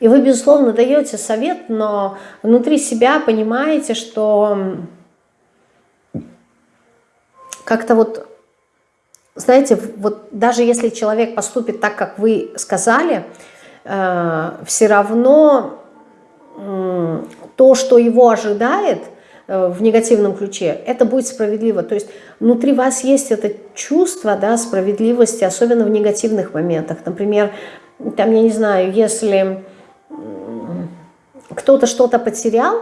И вы, безусловно, даете совет, но внутри себя понимаете, что как-то вот, знаете, вот даже если человек поступит так, как вы сказали, э, все равно э, то, что его ожидает э, в негативном ключе, это будет справедливо. То есть внутри вас есть это чувство да, справедливости, особенно в негативных моментах. Например, там, я не знаю, если кто-то что-то потерял,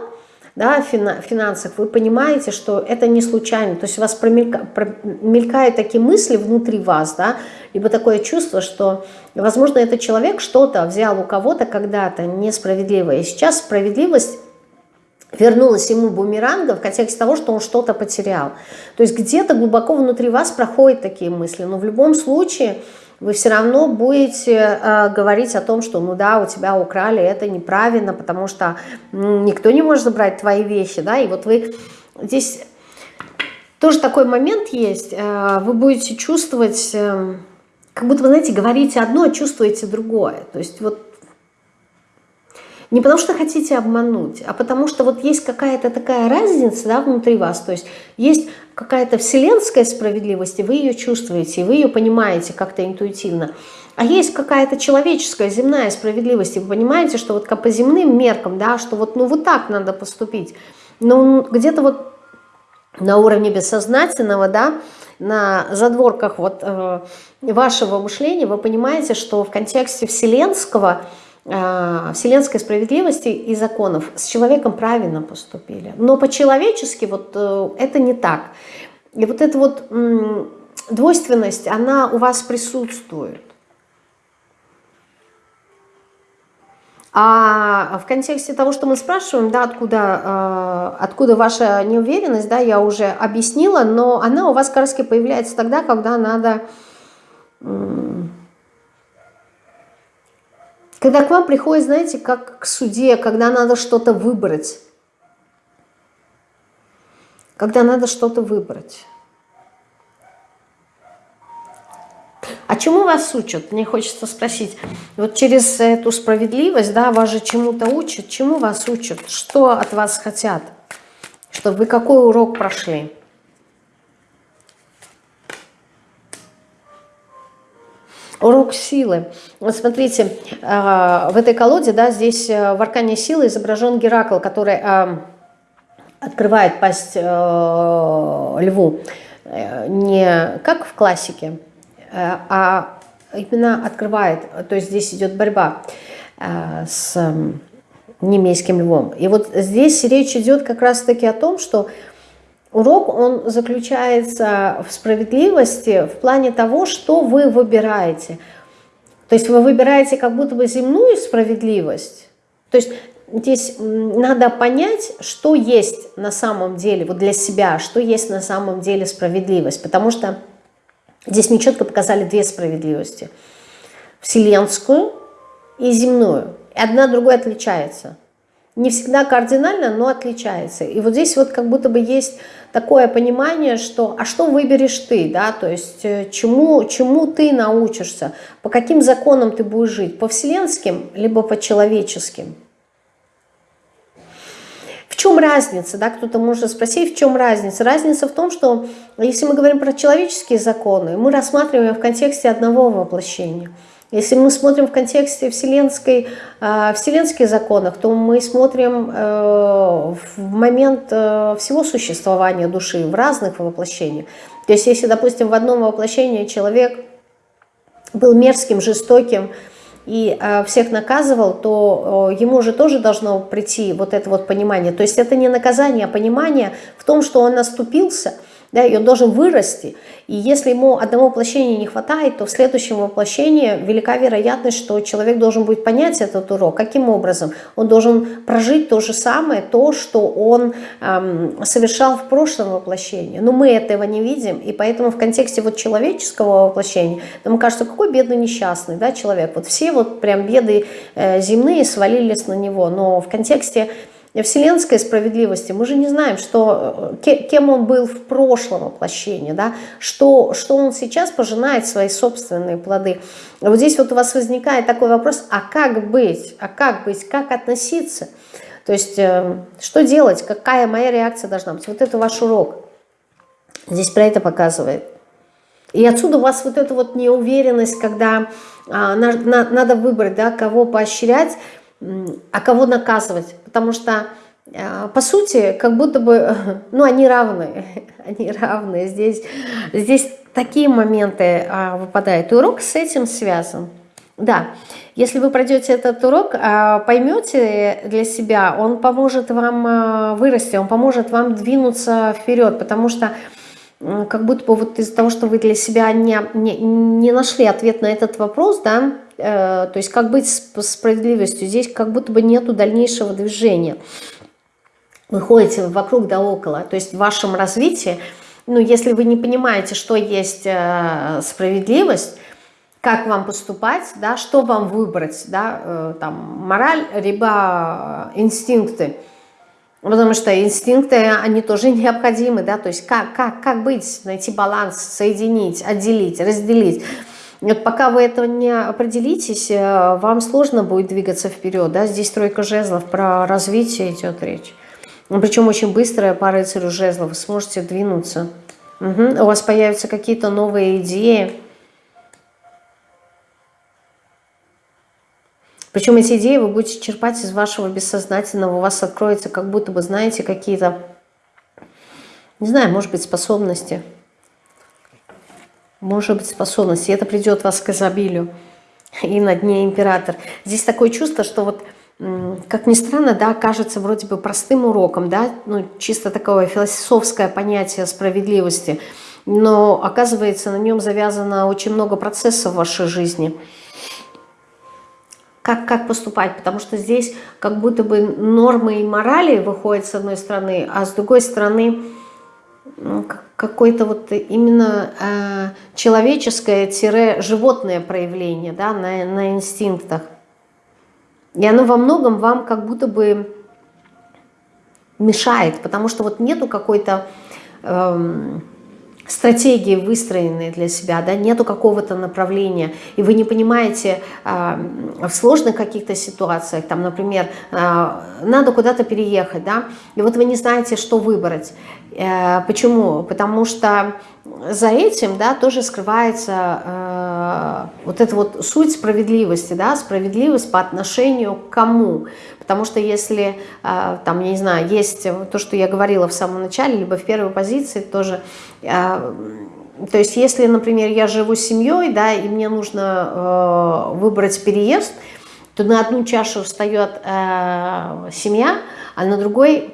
да, финансах, вы понимаете, что это не случайно, то есть у вас промелька, промелькают такие мысли внутри вас, да, либо такое чувство, что, возможно, этот человек что-то взял у кого-то когда-то несправедливо, и сейчас справедливость вернулась ему бумерангом в контексте того, что он что-то потерял. То есть где-то глубоко внутри вас проходят такие мысли, но в любом случае вы все равно будете э, говорить о том, что ну да, у тебя украли, это неправильно, потому что никто не может забрать твои вещи, да, и вот вы здесь тоже такой момент есть, э, вы будете чувствовать, э, как будто вы, знаете, говорите одно, а чувствуете другое, то есть вот не потому что хотите обмануть, а потому что вот есть какая-то такая разница да, внутри вас. То есть есть какая-то вселенская справедливость, и вы ее чувствуете, и вы ее понимаете как-то интуитивно. А есть какая-то человеческая, земная справедливость, и вы понимаете, что вот по земным меркам, да, что вот, ну, вот так надо поступить. Но где-то вот на уровне бессознательного, да, на задворках вот э, вашего мышления вы понимаете, что в контексте вселенского – вселенской справедливости и законов с человеком правильно поступили. Но по-человечески вот э, это не так. И вот эта вот двойственность, она у вас присутствует. А в контексте того, что мы спрашиваем, да, откуда, э, откуда ваша неуверенность, да, я уже объяснила, но она у вас как появляется тогда, когда надо когда к вам приходит, знаете, как к суде, когда надо что-то выбрать. Когда надо что-то выбрать. А чему вас учат? Мне хочется спросить. Вот через эту справедливость, да, вас же чему-то учат. Чему вас учат? Что от вас хотят? Чтобы вы какой урок прошли? Урок силы. Вот смотрите, а, в этой колоде, да, здесь э, в аркане силы изображен Геракл, который а, открывает пасть э, льву. Э, не как в классике, а именно открывает. То есть здесь идет борьба с немейским львом. И вот здесь речь идет как раз-таки о том, что Урок, он заключается в справедливости в плане того, что вы выбираете. То есть вы выбираете как будто бы земную справедливость. То есть здесь надо понять, что есть на самом деле, вот для себя, что есть на самом деле справедливость. Потому что здесь мне четко показали две справедливости. Вселенскую и земную. И одна другой отличается. Не всегда кардинально, но отличается. И вот здесь вот как будто бы есть такое понимание, что а что выберешь ты, да, то есть э, чему, чему ты научишься, по каким законам ты будешь жить, по вселенским, либо по человеческим. В чем разница, да, кто-то может спросить, в чем разница? Разница в том, что если мы говорим про человеческие законы, мы рассматриваем в контексте одного воплощения – если мы смотрим в контексте вселенской, э, вселенских законов, то мы смотрим э, в момент э, всего существования души в разных воплощениях. То есть если, допустим, в одном воплощении человек был мерзким, жестоким, и э, всех наказывал, то ему же тоже должно прийти вот это вот понимание. То есть это не наказание, а понимание в том, что он наступился – да, и он должен вырасти. И если ему одного воплощения не хватает, то в следующем воплощении велика вероятность, что человек должен будет понять этот урок. Каким образом? Он должен прожить то же самое, то, что он эм, совершал в прошлом воплощении. Но мы этого не видим, и поэтому в контексте вот человеческого воплощения нам кажется, какой бедный несчастный да, человек. Вот все вот прям беды э, земные свалились на него, но в контексте вселенской справедливости, мы же не знаем, что, э, кем он был в прошлом воплощении, да, что, что он сейчас пожинает свои собственные плоды. Вот здесь вот у вас возникает такой вопрос, а как быть, а как быть, как относиться? То есть, э, что делать, какая моя реакция должна быть? Вот это ваш урок. Здесь про это показывает. И отсюда у вас вот эта вот неуверенность, когда а, на, на, надо выбрать, да, кого поощрять, а кого наказывать. Потому что, э, по сути, как будто бы, ну, они равны, они равны. Здесь, здесь такие моменты а, выпадают. И урок с этим связан. Да, если вы пройдете этот урок, а, поймете для себя, он поможет вам а, вырасти, он поможет вам двинуться вперед, потому что как будто бы вот из-за того, что вы для себя не, не, не нашли ответ на этот вопрос, да, то есть как быть с справедливостью, здесь как будто бы нету дальнейшего движения. Вы ходите вокруг да около, то есть в вашем развитии, ну, если вы не понимаете, что есть э, справедливость, как вам поступать, да, что вам выбрать, да, э, там, мораль, либо инстинкты – Потому что инстинкты, они тоже необходимы, да, то есть как, как, как быть, найти баланс, соединить, отделить, разделить. Вот пока вы этого не определитесь, э, вам сложно будет двигаться вперед, да, здесь тройка жезлов, про развитие идет речь. Причем очень быстрая по рыцарю жезлов, вы сможете двинуться. Угу. У вас появятся какие-то новые идеи, Причем эти идеи вы будете черпать из вашего бессознательного, у вас откроется как будто бы, знаете, какие-то, не знаю, может быть, способности. Может быть, способности. И это придет вас к изобилию. И на дне император. Здесь такое чувство, что вот, как ни странно, да, кажется вроде бы простым уроком, да, ну, чисто такое философское понятие справедливости, но оказывается на нем завязано очень много процессов в вашей жизни – как, как поступать, потому что здесь как будто бы нормы и морали выходят с одной стороны, а с другой стороны ну, какое-то вот именно э, человеческое-животное проявление да, на, на инстинктах. И оно во многом вам как будто бы мешает, потому что вот нету какой-то... Э, стратегии выстроенные для себя, да, нету какого-то направления, и вы не понимаете э, в сложных каких-то ситуациях, там, например, э, надо куда-то переехать, да, и вот вы не знаете, что выбрать. Э, почему? Потому что за этим, да, тоже скрывается э, вот эта вот суть справедливости, да, справедливость по отношению к кому. Потому что если, э, там, я не знаю, есть то, что я говорила в самом начале, либо в первой позиции тоже, э, то есть если, например, я живу с семьей, да, и мне нужно э, выбрать переезд, то на одну чашу встает э, семья, а на другой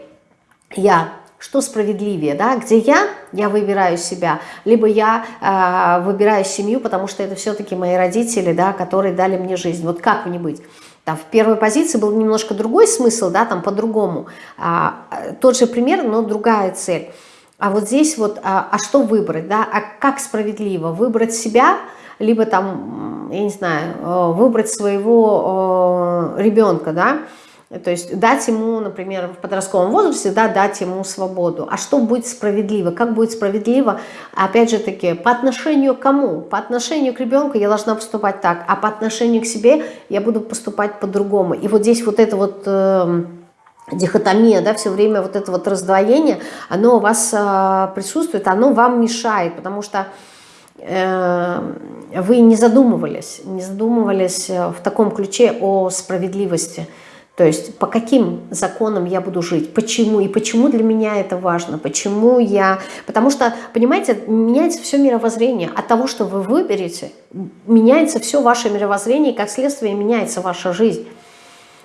я. Что справедливее, да, где я, я выбираю себя, либо я э, выбираю семью, потому что это все-таки мои родители, да, которые дали мне жизнь. Вот как мне быть? Там в первой позиции был немножко другой смысл, да, там по-другому. А, тот же пример, но другая цель. А вот здесь вот, а, а что выбрать, да, а как справедливо? Выбрать себя, либо там, я не знаю, э, выбрать своего э, ребенка, да, то есть дать ему, например, в подростковом возрасте, да, дать ему свободу. А что будет справедливо? Как будет справедливо, опять же таки, по отношению к кому? По отношению к ребенку я должна поступать так, а по отношению к себе я буду поступать по-другому. И вот здесь вот это вот... Э, дихотомия, да, все время вот это вот раздвоение, оно у вас э, присутствует, оно вам мешает, потому что э, вы не задумывались, не задумывались в таком ключе о справедливости. То есть по каким законам я буду жить, почему? И почему для меня это важно, почему я... Потому что, понимаете, меняется все мировоззрение. От того, что вы выберете, меняется все ваше мировоззрение, и как следствие меняется ваша жизнь.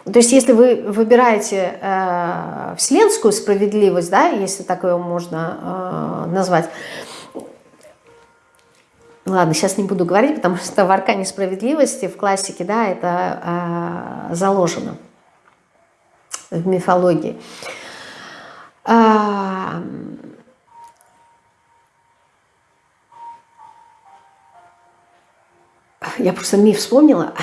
То есть если вы выбираете э, вселенскую справедливость, да, если так ее можно э, назвать, Ладно, сейчас не буду говорить, потому что в аркане справедливости, в классике, да, это э, заложено в мифологии. А, я просто миф вспомнила.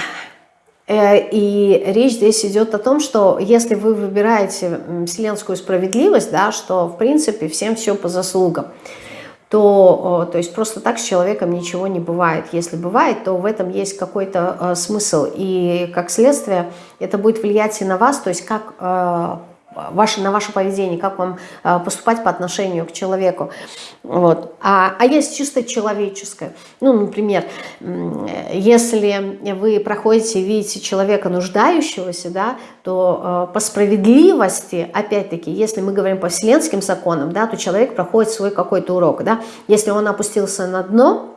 Э, и речь здесь идет о том, что если вы выбираете вселенскую справедливость, да, что в принципе всем все по заслугам, то, то есть просто так с человеком ничего не бывает. Если бывает, то в этом есть какой-то э, смысл. И как следствие это будет влиять и на вас, то есть как э, ваше, на ваше поведение, как вам э, поступать по отношению к человеку. Вот. А, а есть чисто человеческое. Ну, например, если вы проходите и видите человека нуждающегося, да, то э, по справедливости, опять-таки, если мы говорим по вселенским законам, да, то человек проходит свой какой-то урок. Да. Если он опустился на дно,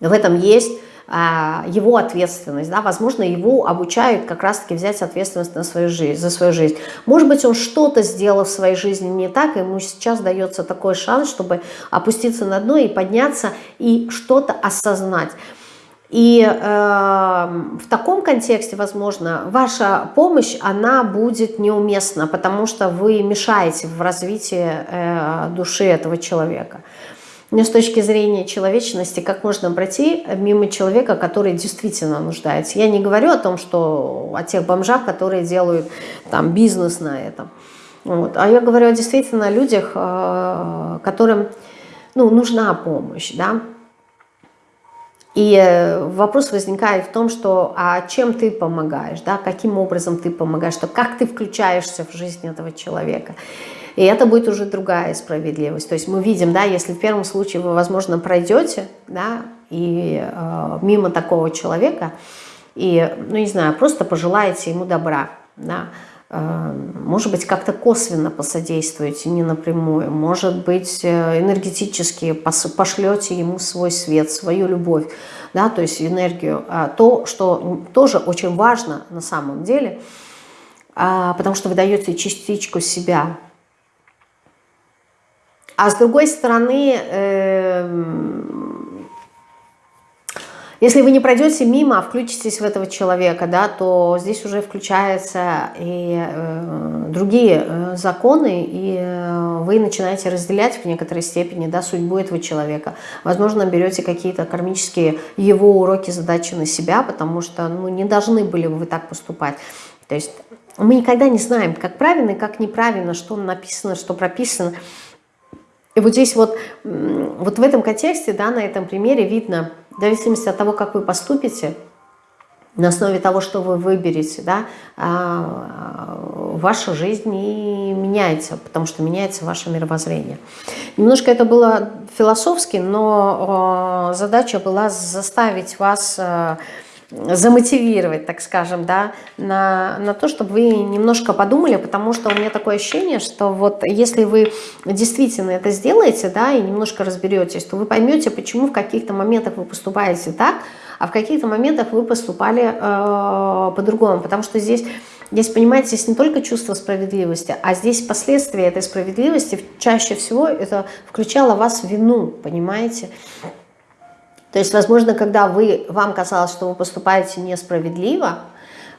в этом есть его ответственность, да, возможно, его обучают как раз-таки взять ответственность на свою жизнь, за свою жизнь. Может быть, он что-то сделал в своей жизни не так, ему сейчас дается такой шанс, чтобы опуститься на дно и подняться, и что-то осознать. И э, в таком контексте, возможно, ваша помощь, она будет неуместна, потому что вы мешаете в развитии э, души этого человека. Но с точки зрения человечности, как можно пройти мимо человека, который действительно нуждается? Я не говорю о том, что о тех бомжах, которые делают там бизнес на этом. Вот. А я говорю о действительно людях, э, которым ну, нужна помощь. Да? И вопрос возникает в том, что а чем ты помогаешь, да? каким образом ты помогаешь, что как ты включаешься в жизнь этого человека. И это будет уже другая справедливость. То есть мы видим, да, если в первом случае вы, возможно, пройдете, да, и э, мимо такого человека, и, ну, не знаю, просто пожелаете ему добра, да, э, может быть, как-то косвенно посодействуете, не напрямую, может быть, э, энергетически пошлете ему свой свет, свою любовь, да, то есть энергию, а то, что тоже очень важно на самом деле, а, потому что вы даете частичку себя, а с другой стороны, эм, если вы не пройдете мимо, а включитесь в этого человека, да, то здесь уже включаются и э, другие э, законы, и э, вы начинаете разделять в некоторой степени да, судьбу этого человека. Возможно, берете какие-то кармические его уроки, задачи на себя, потому что ну, не должны были бы вы так поступать. То есть мы никогда не знаем, как правильно и как неправильно, что написано, что прописано. И вот здесь вот, вот в этом контексте, да, на этом примере видно, в зависимости от того, как вы поступите, на основе того, что вы выберете, да, а, ваша жизнь и меняется, потому что меняется ваше мировоззрение. Немножко это было философски, но а, задача была заставить вас а, замотивировать, так скажем, да, на, на то, чтобы вы немножко подумали, потому что у меня такое ощущение, что вот если вы действительно это сделаете, да, и немножко разберетесь, то вы поймете, почему в каких-то моментах вы поступаете так, а в каких-то моментах вы поступали э, по-другому, потому что здесь Здесь, понимаете, здесь не только чувство справедливости, а здесь последствия этой справедливости чаще всего это включало вас в вину, понимаете? То есть, возможно, когда вы, вам казалось, что вы поступаете несправедливо,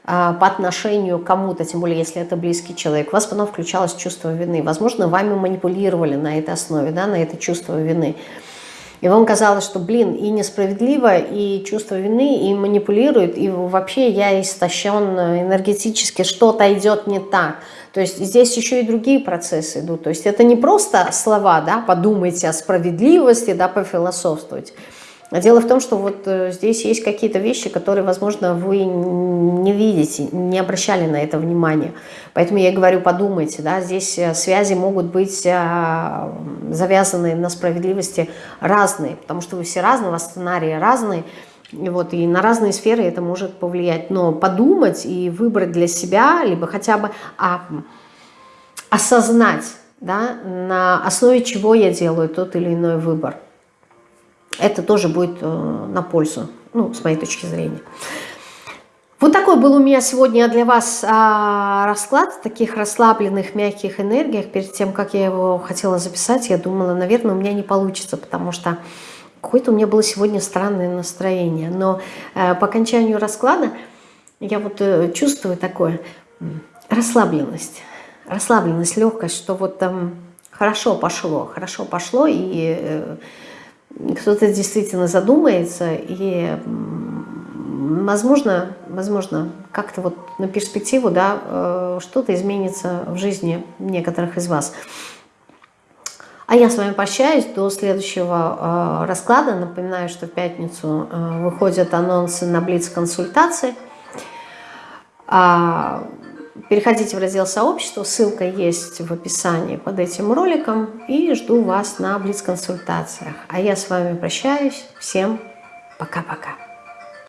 а, по отношению к кому-то, тем более если это близкий человек, у вас потом включалось чувство вины. Возможно, вами манипулировали на этой основе, да, на это чувство вины. И вам казалось, что, блин, и несправедливо, и чувство вины, и манипулирует, и вообще я истощен энергетически, что-то идет не так. То есть здесь еще и другие процессы идут. То есть это не просто слова, да, подумайте о справедливости, да, пофилософствовать. А дело в том, что вот э, здесь есть какие-то вещи, которые, возможно, вы не видите, не обращали на это внимание. Поэтому я говорю, подумайте, да, здесь э, связи могут быть э, завязаны на справедливости разные, потому что вы все разные, у сценарии разные, и, вот, и на разные сферы это может повлиять. Но подумать и выбрать для себя, либо хотя бы а, осознать, да, на основе чего я делаю тот или иной выбор – это тоже будет э, на пользу, ну, с моей точки зрения. Вот такой был у меня сегодня для вас а, расклад в таких расслабленных, мягких энергиях. Перед тем, как я его хотела записать, я думала, наверное, у меня не получится, потому что какое-то у меня было сегодня странное настроение. Но э, по окончанию расклада я вот э, чувствую такое расслабленность, расслабленность, легкость, что вот там хорошо пошло, хорошо пошло, и кто-то действительно задумается и, возможно, возможно как-то вот на перспективу да, э, что-то изменится в жизни некоторых из вас. А я с вами прощаюсь до следующего э, расклада. Напоминаю, что в пятницу э, выходят анонсы на Блиц-консультации. А, Переходите в раздел сообщества, ссылка есть в описании под этим роликом. И жду вас на Блиц-консультациях. А я с вами прощаюсь. Всем пока-пока.